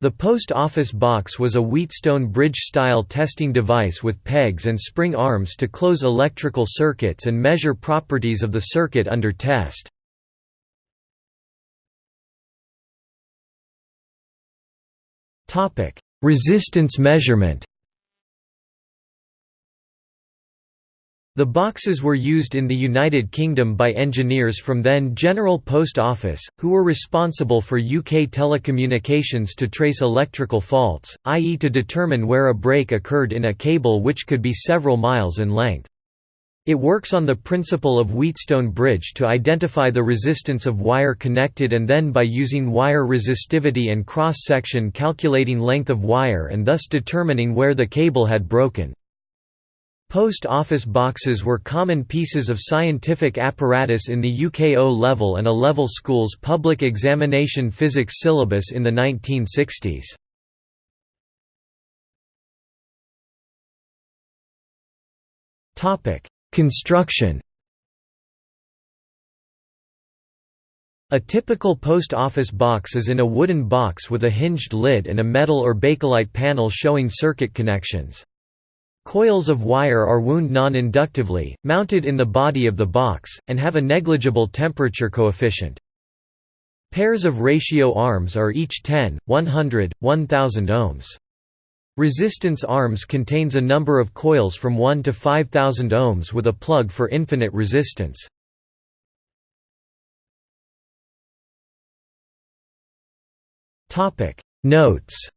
The post office box was a Wheatstone bridge-style testing device with pegs and spring arms to close electrical circuits and measure properties of the circuit under test. Resistance measurement The boxes were used in the United Kingdom by engineers from then General Post Office, who were responsible for UK telecommunications to trace electrical faults, i.e. to determine where a break occurred in a cable which could be several miles in length. It works on the principle of Wheatstone bridge to identify the resistance of wire connected and then by using wire resistivity and cross-section calculating length of wire and thus determining where the cable had broken. Post office boxes were common pieces of scientific apparatus in the UK O-level and A-level schools' public examination physics syllabus in the 1960s. Construction A typical post office box is in a wooden box with a hinged lid and a metal or bakelite panel showing circuit connections. Coils of wire are wound non-inductively, mounted in the body of the box, and have a negligible temperature coefficient. Pairs of ratio arms are each 10, 100, 1000 ohms. Resistance arms contains a number of coils from 1 to 5000 ohms with a plug for infinite resistance. Notes